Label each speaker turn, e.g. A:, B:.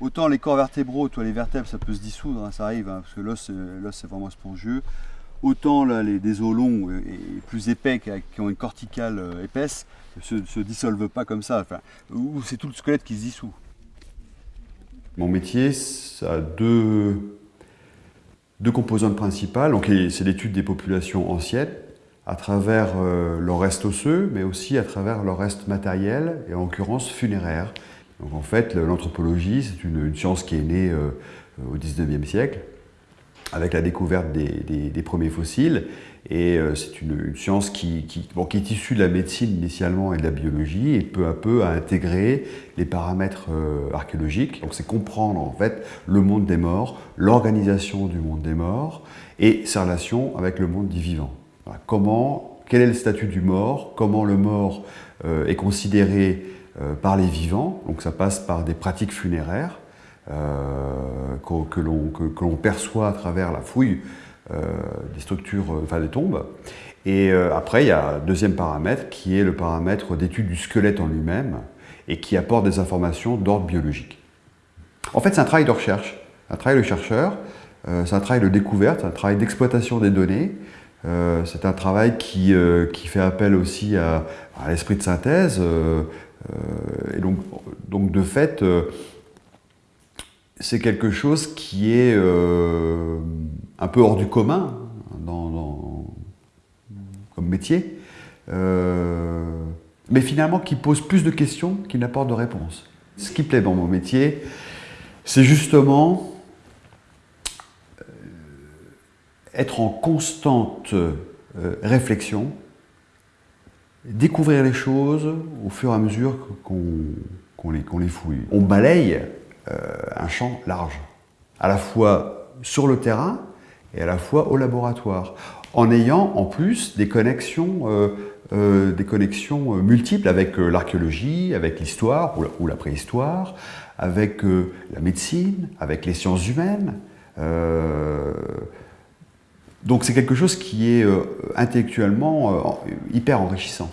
A: Autant les corps vertébraux, toi, les vertèbres, ça peut se dissoudre, hein, ça arrive, hein, parce que l'os, euh, l'os c'est vraiment spongieux. Autant là, les, des os longs et plus épais, qui, ont une corticale euh, épaisse, se, se dissolvent pas comme ça. Enfin, ou c'est tout le squelette qui se dissout.
B: Mon métier, ça a deux, deux composantes principales. C'est l'étude des populations anciennes, à travers euh, leur reste osseux, mais aussi à travers leur reste matériel, et en l'occurrence funéraire. Donc en fait, l'anthropologie, c'est une, science qui est née euh, au 19e siècle, avec la découverte des, premiers fossiles, et euh, c'est une, science qui, qui, est issue de la médecine initialement et de la biologie, et peu à peu a intégré les paramètres archéologiques. Donc c'est comprendre en fait le monde des morts, l'organisation du monde des morts, et sa relation avec le monde des vivants. Comment, quel est le statut du mort, comment le mort euh, est considéré euh, par les vivants, donc ça passe par des pratiques funéraires euh, que, l'on perçoit à travers la fouille des structures, enfin des tombes. Et après, il y a un deuxième paramètre qui est le paramètre d'étude du squelette en lui-même et qui apporte des informations d'ordre biologique. En fait, c'est un travail de recherche, un travail de chercheur, c'est un travail de découverte, un travail d'exploitation des données, euh, c'est un travail euh, qui, fait appel aussi à, l'esprit de synthèse. Euh, et donc, donc, de fait, c'est quelque chose qui est un peu hors du commun dans, comme métier, mais finalement qui pose plus de questions qu'il n'apporte de réponses. Ce qui plaît dans mon métier, c'est justement être en constante euh, réflexion, découvrir les choses au fur et à mesure qu'on les, fouille. On balaye euh, un champ large, à la fois sur le terrain et à la fois au laboratoire, en ayant en plus des connexions, euh, des connexions multiples avec l'archéologie, avec l'histoire ou, la préhistoire, avec la médecine, avec les sciences humaines. Donc c'est quelque chose qui est euh, intellectuellement euh, hyper enrichissant.